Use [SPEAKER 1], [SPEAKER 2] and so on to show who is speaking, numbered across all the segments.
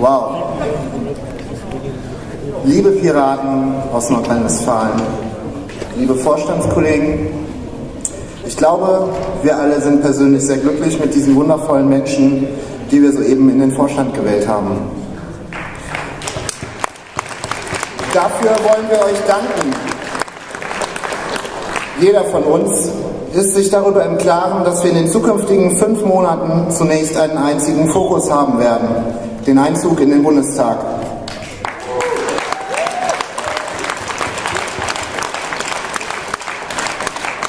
[SPEAKER 1] Wow. Liebe Piraten aus Nordrhein-Westfalen, liebe Vorstandskollegen, ich glaube, wir alle sind persönlich sehr glücklich mit diesen wundervollen Menschen, die wir soeben in den Vorstand gewählt haben. Dafür wollen wir euch danken. Jeder von uns ist sich darüber im Klaren, dass wir in den zukünftigen fünf Monaten zunächst einen einzigen Fokus haben werden, den Einzug in den Bundestag.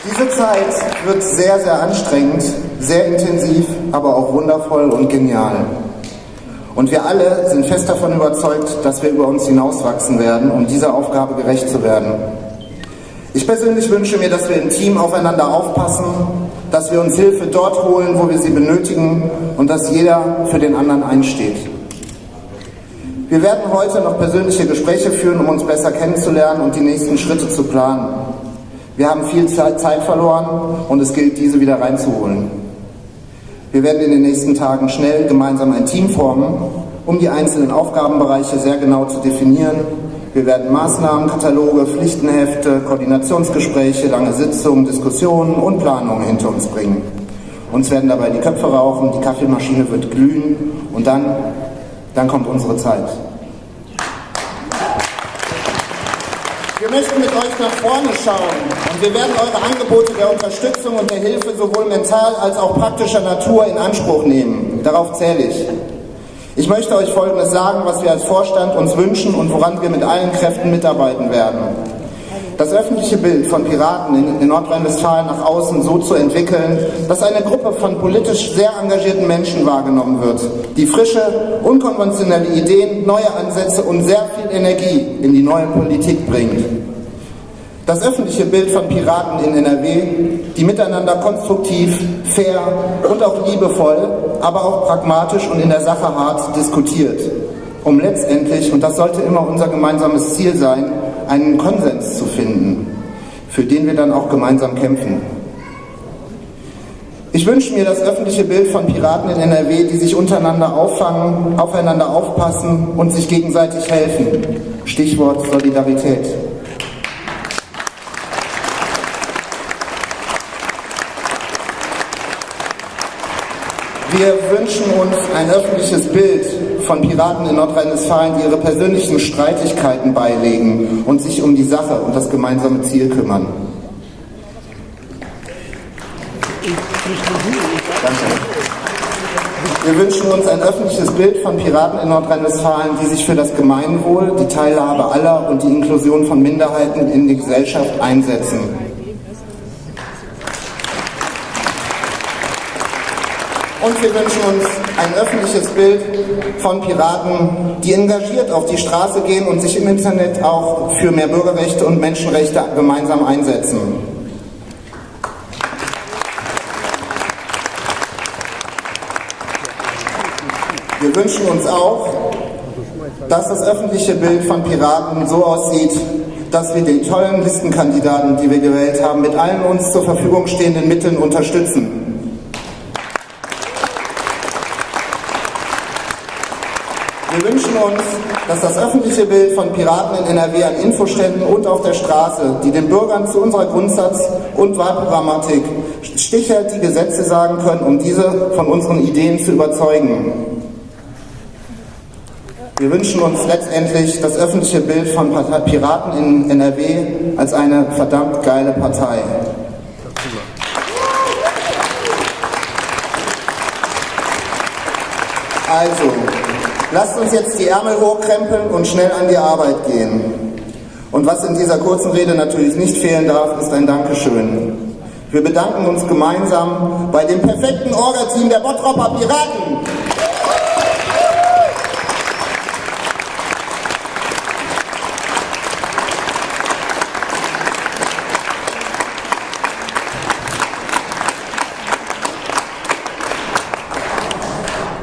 [SPEAKER 1] Diese Zeit wird sehr, sehr anstrengend, sehr intensiv, aber auch wundervoll und genial. Und wir alle sind fest davon überzeugt, dass wir über uns hinauswachsen werden, um dieser Aufgabe gerecht zu werden. Ich persönlich wünsche mir, dass wir im Team aufeinander aufpassen, dass wir uns Hilfe dort holen, wo wir sie benötigen und dass jeder für den anderen einsteht. Wir werden heute noch persönliche Gespräche führen, um uns besser kennenzulernen und die nächsten Schritte zu planen. Wir haben viel Zeit verloren und es gilt, diese wieder reinzuholen. Wir werden in den nächsten Tagen schnell gemeinsam ein Team formen, um die einzelnen Aufgabenbereiche sehr genau zu definieren wir werden Maßnahmenkataloge, Pflichtenhefte, Koordinationsgespräche, lange Sitzungen, Diskussionen und Planungen hinter uns bringen. Uns werden dabei die Köpfe rauchen, die Kaffeemaschine wird glühen und dann, dann kommt unsere Zeit. Wir möchten mit euch nach vorne schauen und wir werden eure Angebote der Unterstützung und der Hilfe sowohl mental als auch praktischer Natur in Anspruch nehmen. Darauf zähle ich. Ich möchte euch Folgendes sagen, was wir als Vorstand uns wünschen und woran wir mit allen Kräften mitarbeiten werden. Das öffentliche Bild von Piraten in, in Nordrhein-Westfalen nach außen so zu entwickeln, dass eine Gruppe von politisch sehr engagierten Menschen wahrgenommen wird, die frische, unkonventionelle Ideen, neue Ansätze und sehr viel Energie in die neue Politik bringt. Das öffentliche Bild von Piraten in NRW, die miteinander konstruktiv, fair und auch liebevoll, aber auch pragmatisch und in der Sache hart diskutiert, um letztendlich, und das sollte immer unser gemeinsames Ziel sein, einen Konsens zu finden, für den wir dann auch gemeinsam kämpfen. Ich wünsche mir das öffentliche Bild von Piraten in NRW, die sich untereinander auffangen, aufeinander aufpassen und sich gegenseitig helfen. Stichwort Solidarität. Wir wünschen uns ein öffentliches Bild von Piraten in Nordrhein-Westfalen, die ihre persönlichen Streitigkeiten beilegen und sich um die Sache und das gemeinsame Ziel kümmern. Danke. Wir wünschen uns ein öffentliches Bild von Piraten in Nordrhein-Westfalen, die sich für das Gemeinwohl, die Teilhabe aller und die Inklusion von Minderheiten in die Gesellschaft einsetzen. Und wir wünschen uns ein öffentliches Bild von Piraten, die engagiert auf die Straße gehen und sich im Internet auch für mehr Bürgerrechte und Menschenrechte gemeinsam einsetzen. Wir wünschen uns auch, dass das öffentliche Bild von Piraten so aussieht, dass wir den tollen Listenkandidaten, die wir gewählt haben, mit allen uns zur Verfügung stehenden Mitteln unterstützen. Wir wünschen uns, dass das öffentliche Bild von Piraten in NRW an Infoständen und auf der Straße, die den Bürgern zu unserer Grundsatz- und Wahlprogrammatik stichhaltige Gesetze sagen können, um diese von unseren Ideen zu überzeugen. Wir wünschen uns letztendlich das öffentliche Bild von Piraten in NRW als eine verdammt geile Partei. Also, Lasst uns jetzt die Ärmel hochkrempeln und schnell an die Arbeit gehen. Und was in dieser kurzen Rede natürlich nicht fehlen darf, ist ein Dankeschön. Wir bedanken uns gemeinsam bei dem perfekten Orga-Team der Bottropper Piraten.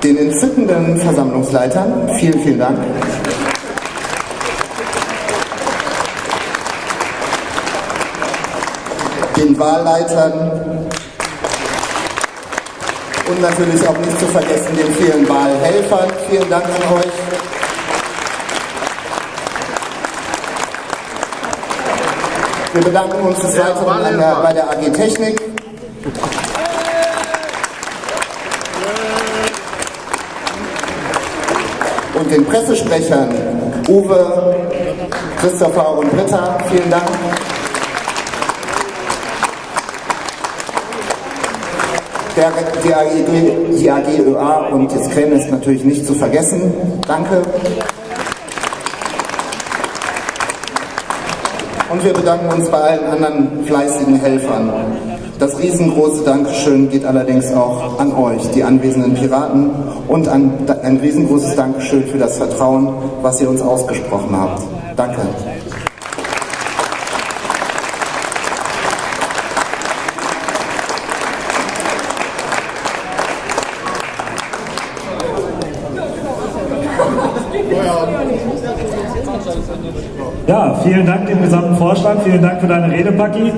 [SPEAKER 1] Den entzückenden Versammlungsleitern. Vielen, vielen Dank. Den Wahlleitern und natürlich auch nicht zu vergessen den vielen Wahlhelfern. Vielen Dank an euch. Wir bedanken uns des Weiteren bei der AG Technik. Den Pressesprechern Uwe, Christopher und Britta, vielen Dank. Der, die, AG, die AG ÖA und jetzt Krähen ist natürlich nicht zu vergessen. Danke. Und wir bedanken uns bei allen anderen fleißigen Helfern. Das riesengroße Dankeschön geht allerdings auch an euch, die anwesenden Piraten, und an, ein riesengroßes Dankeschön für das Vertrauen, was ihr uns ausgesprochen habt. Danke.
[SPEAKER 2] Ja, vielen Dank dem gesamten Vorstand, vielen Dank für deine Rede, Paki.